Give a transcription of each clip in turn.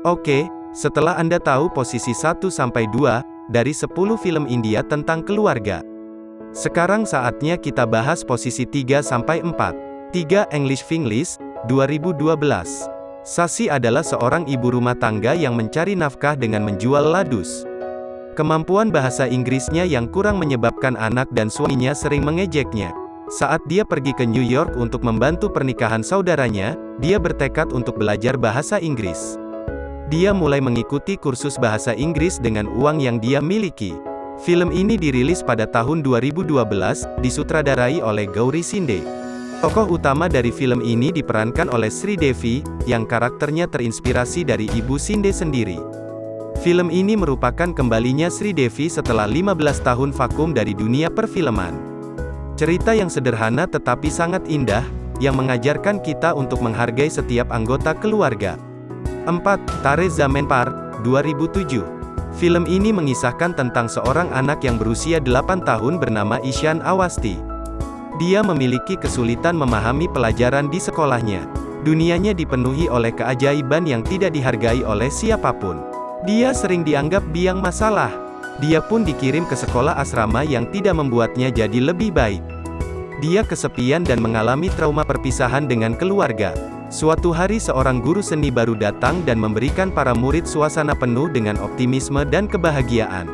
Oke, setelah Anda tahu posisi 1-2 dari 10 film India tentang keluarga. Sekarang saatnya kita bahas posisi 3-4. 3 English Finglish, 2012. Sasi adalah seorang ibu rumah tangga yang mencari nafkah dengan menjual ladus. Kemampuan bahasa Inggrisnya yang kurang menyebabkan anak dan suaminya sering mengejeknya. Saat dia pergi ke New York untuk membantu pernikahan saudaranya, dia bertekad untuk belajar bahasa Inggris. Dia mulai mengikuti kursus bahasa Inggris dengan uang yang dia miliki. Film ini dirilis pada tahun 2012, disutradarai oleh Gauri Sinde. Tokoh utama dari film ini diperankan oleh Sri Devi, yang karakternya terinspirasi dari ibu Sinde sendiri. Film ini merupakan kembalinya Sri Devi setelah 15 tahun vakum dari dunia perfilman. Cerita yang sederhana tetapi sangat indah, yang mengajarkan kita untuk menghargai setiap anggota keluarga. 4. Tare Zaman Par, 2007. Film ini mengisahkan tentang seorang anak yang berusia 8 tahun bernama Ishan Awasti. Dia memiliki kesulitan memahami pelajaran di sekolahnya. Dunianya dipenuhi oleh keajaiban yang tidak dihargai oleh siapa pun. Dia sering dianggap biang masalah. Dia pun dikirim ke sekolah asrama yang tidak membuatnya jadi lebih baik. Dia kesepian dan mengalami trauma perpisahan dengan keluarga. Suatu hari seorang guru seni baru datang dan memberikan para murid suasana penuh dengan optimisme dan kebahagiaan.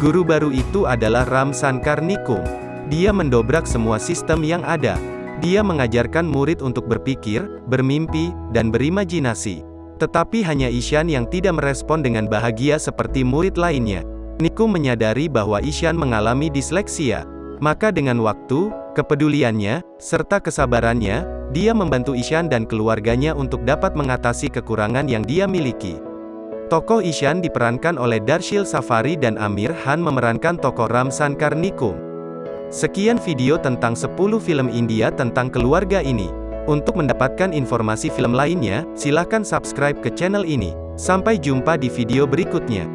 Guru baru itu adalah Ram Sankar Nikum. Dia mendobrak semua sistem yang ada. Dia mengajarkan murid untuk berpikir, bermimpi, dan berimajinasi. Tetapi hanya Ishan yang tidak merespon dengan bahagia seperti murid lainnya. Niku menyadari bahwa Ishan mengalami disleksia. Maka dengan waktu, kepeduliannya, serta kesabarannya, dia membantu Ishan dan keluarganya untuk dapat mengatasi kekurangan yang dia miliki. Tokoh Ishan diperankan oleh Darshil Safari dan Amir Han memerankan tokoh Ram Sankar Nikum. Sekian video tentang 10 film India tentang keluarga ini. Untuk mendapatkan informasi film lainnya, silahkan subscribe ke channel ini. Sampai jumpa di video berikutnya.